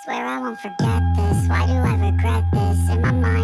Swear I won't forget this, why do I regret this? In my mind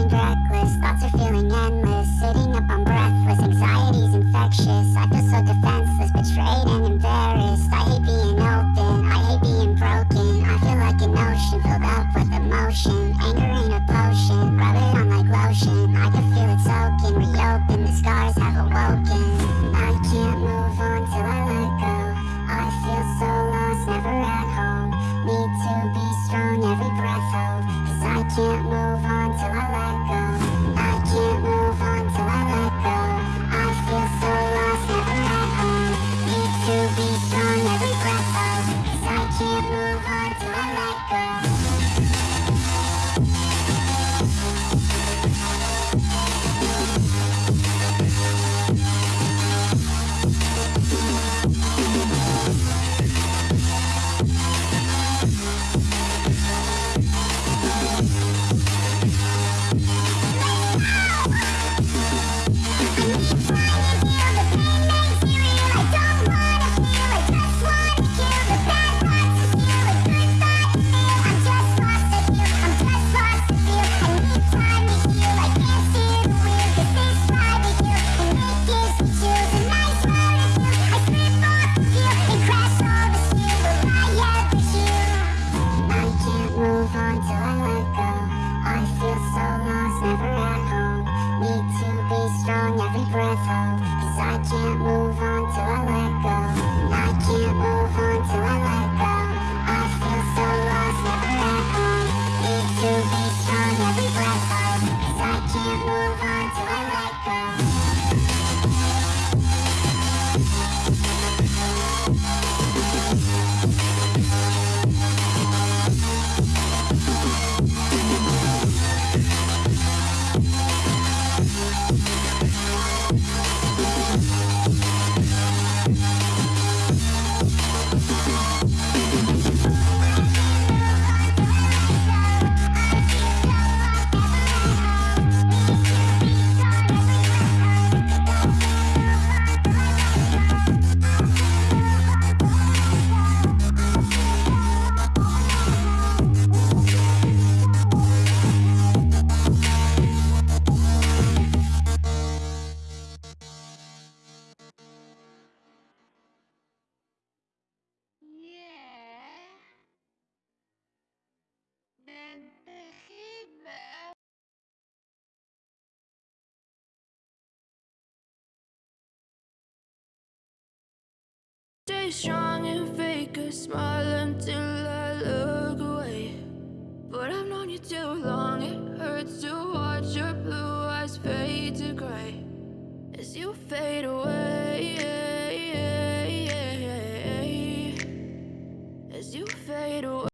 every breath hold. Cause I can't move on till I let go. I can't move on till I let go. I feel so lost, never at home. Need to be strong, every breath hold. Cause I can't move on till I let go. Stay strong and fake a smile until I look away. But I've known you too long, it hurts to watch your blue eyes fade to gray as you fade away.